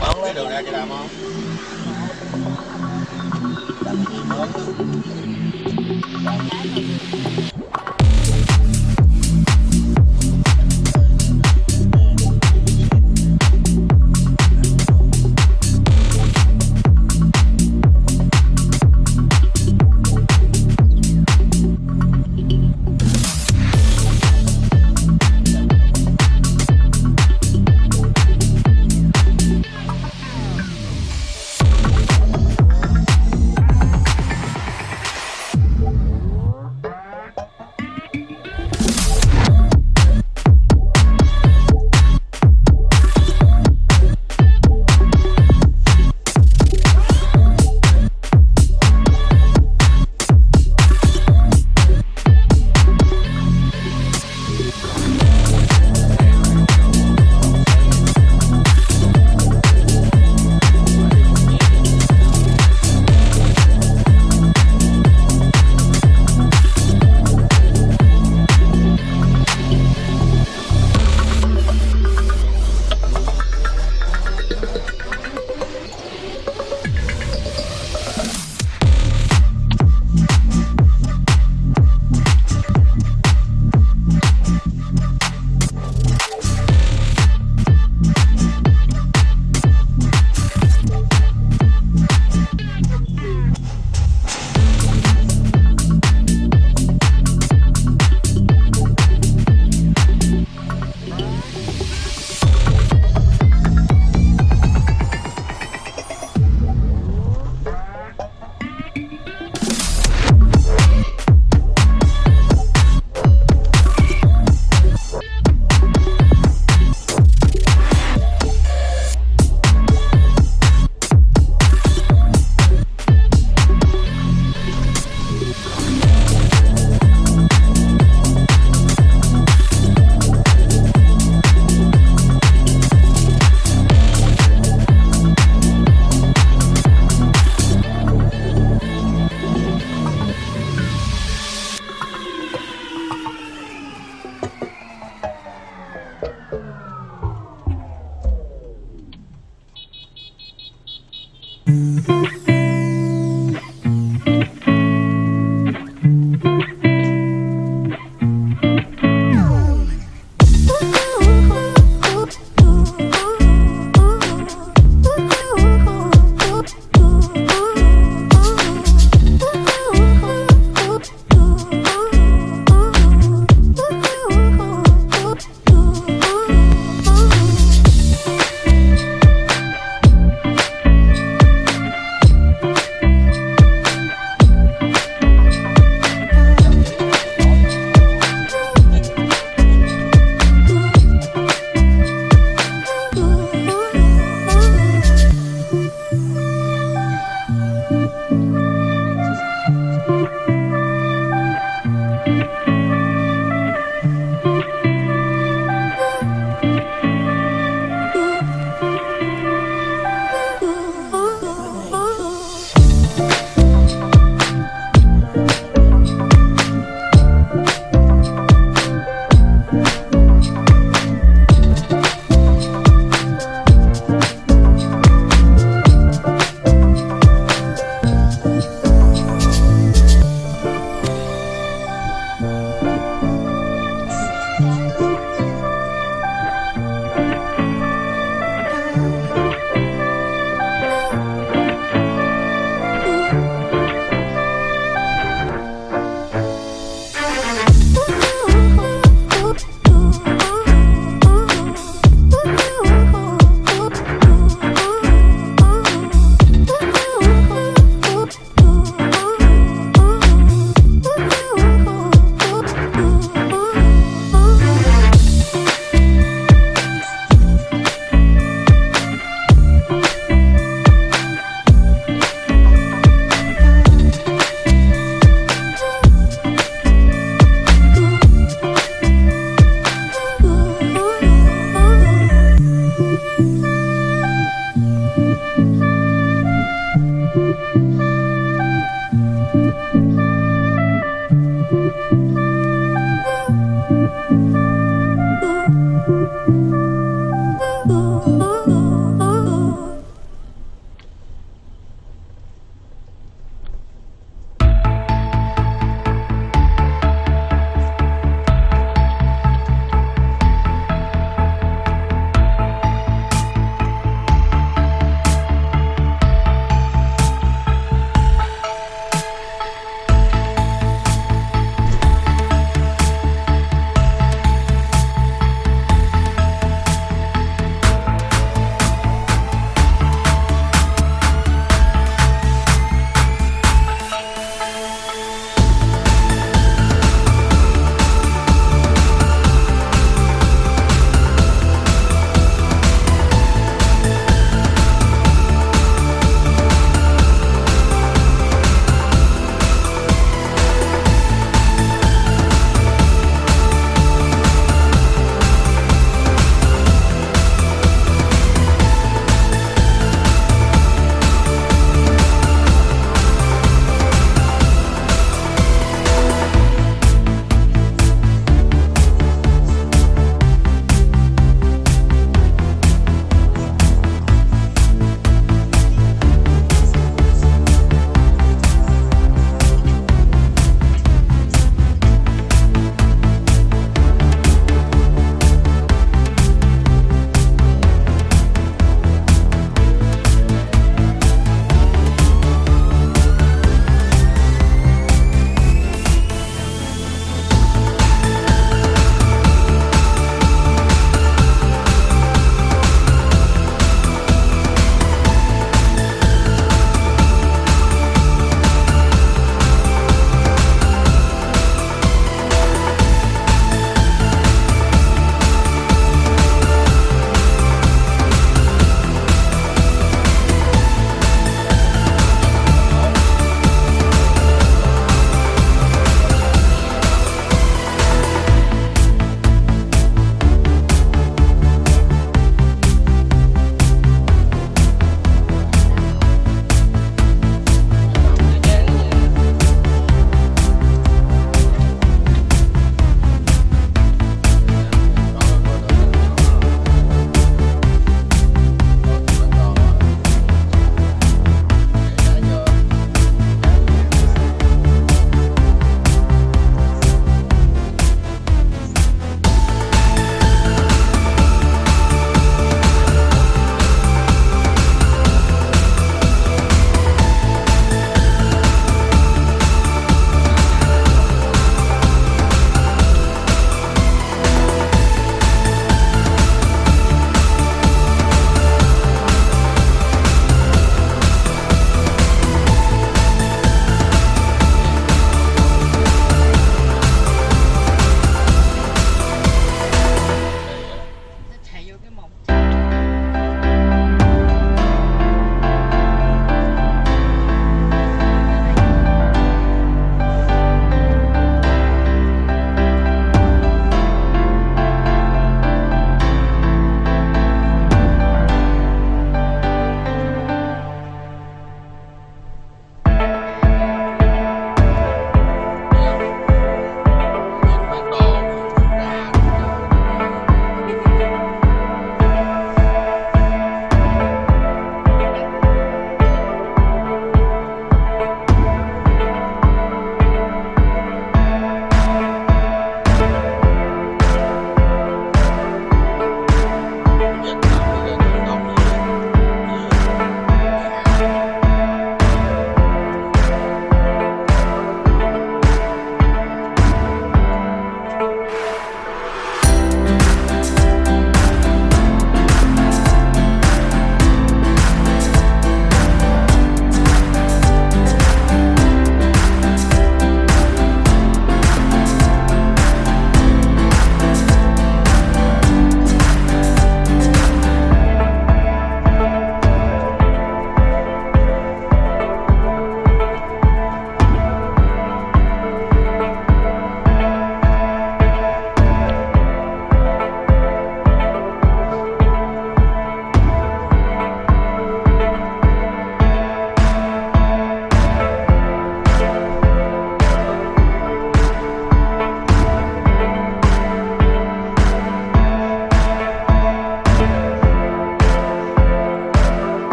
bón lấy đường ra cho đam không? đam gì bón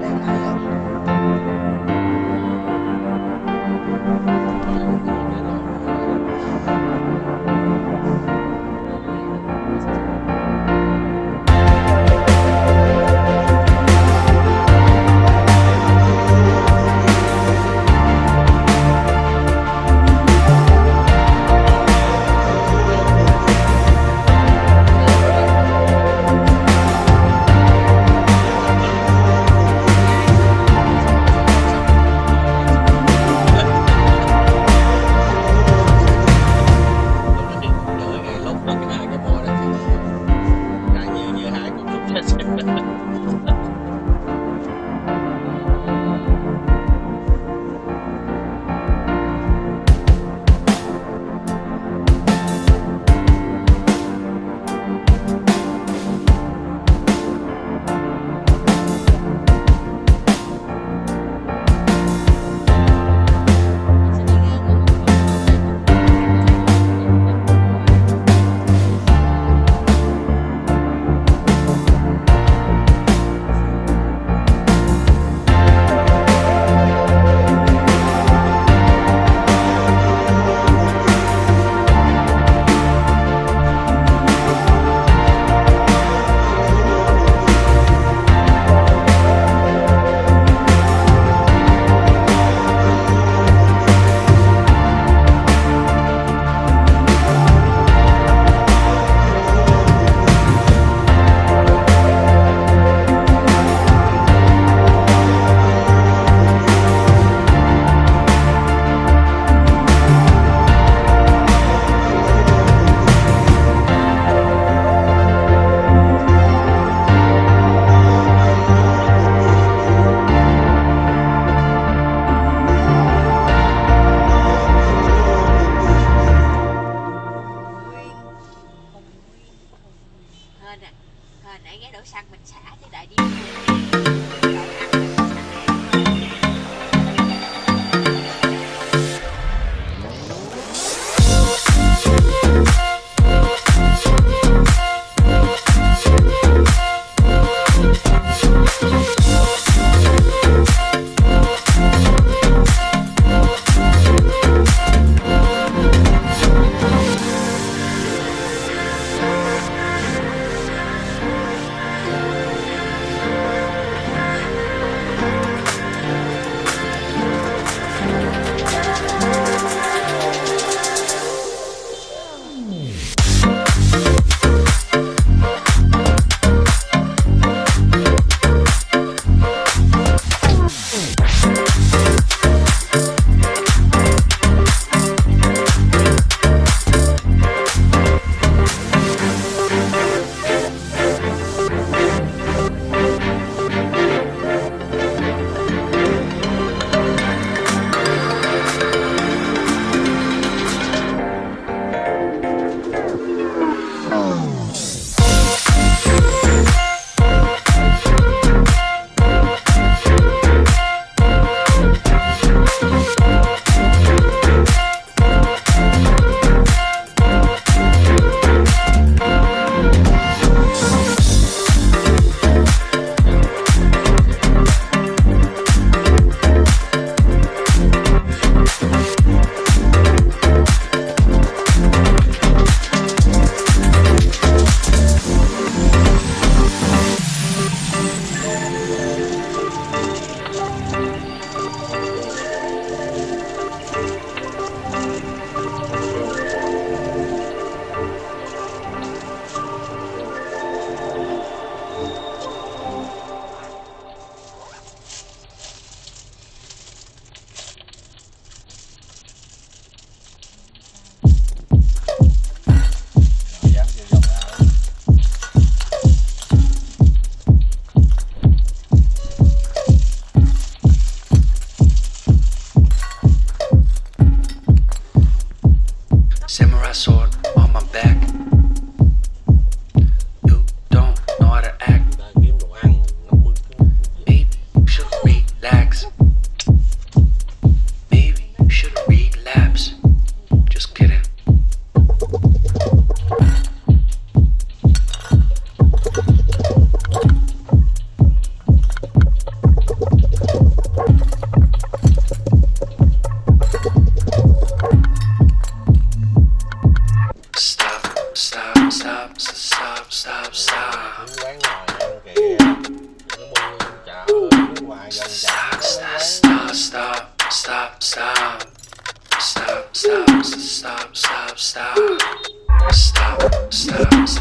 的爱。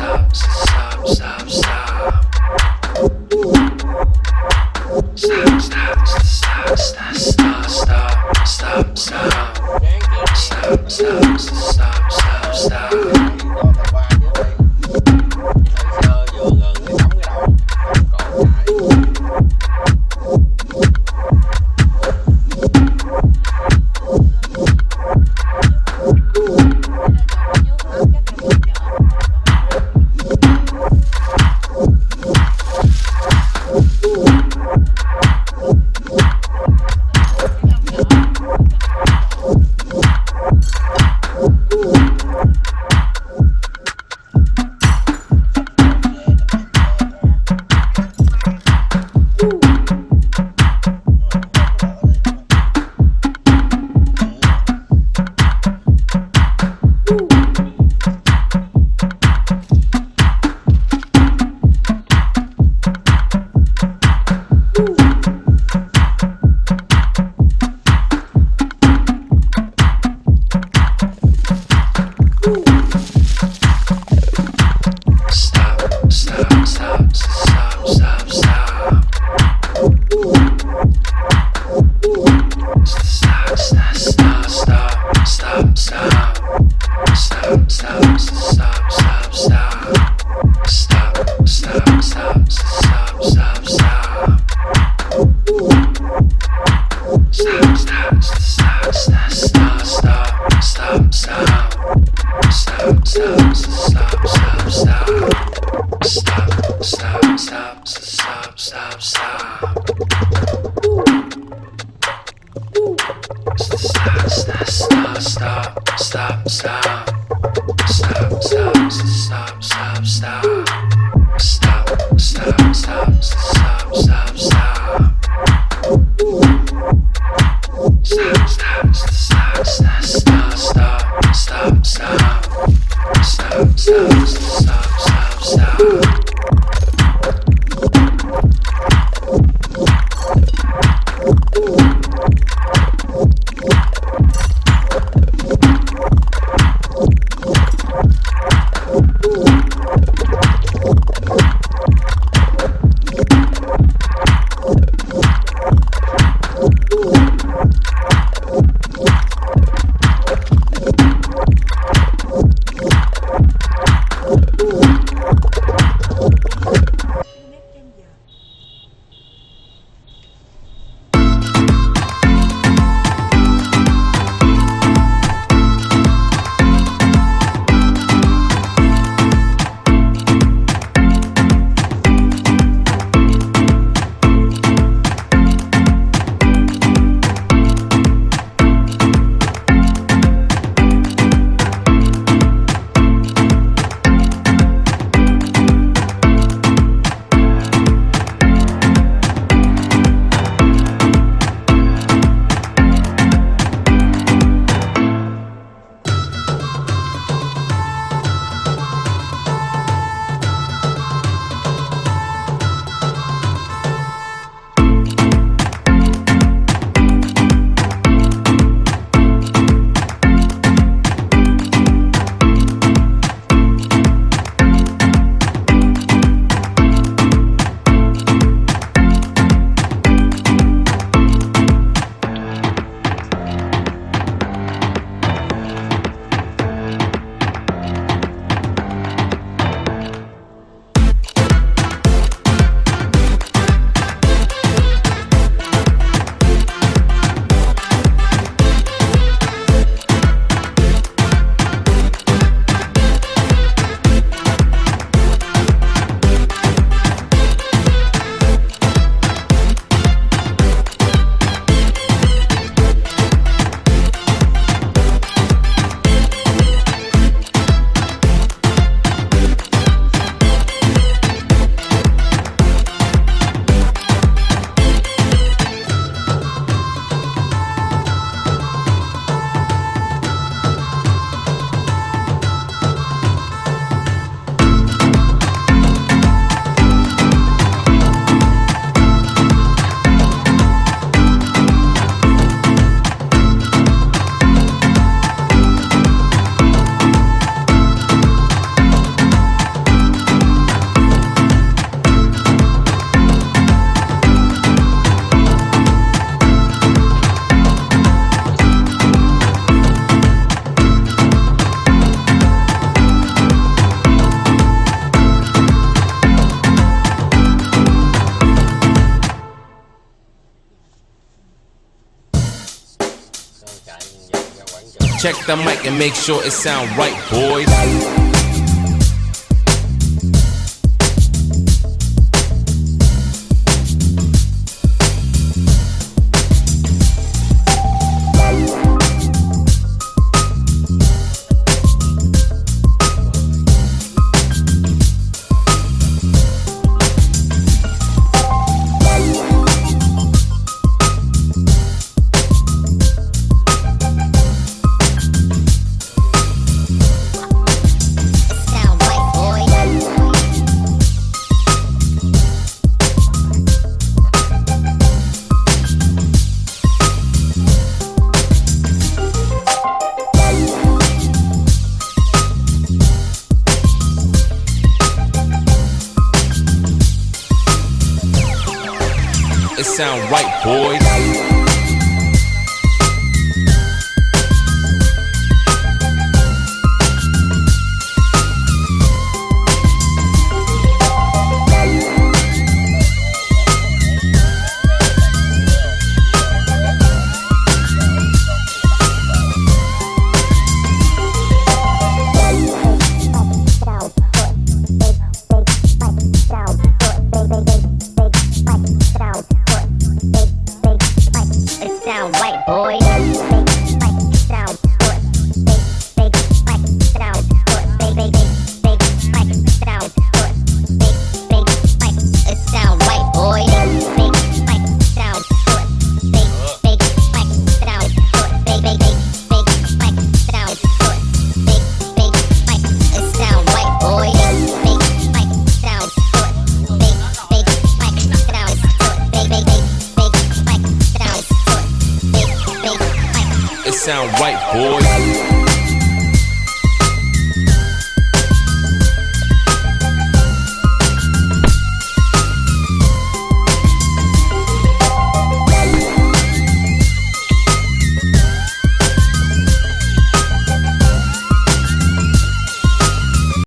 Stop, stop, stop, Check the mic and make sure it sound right, boys. it sound right, boys. Pois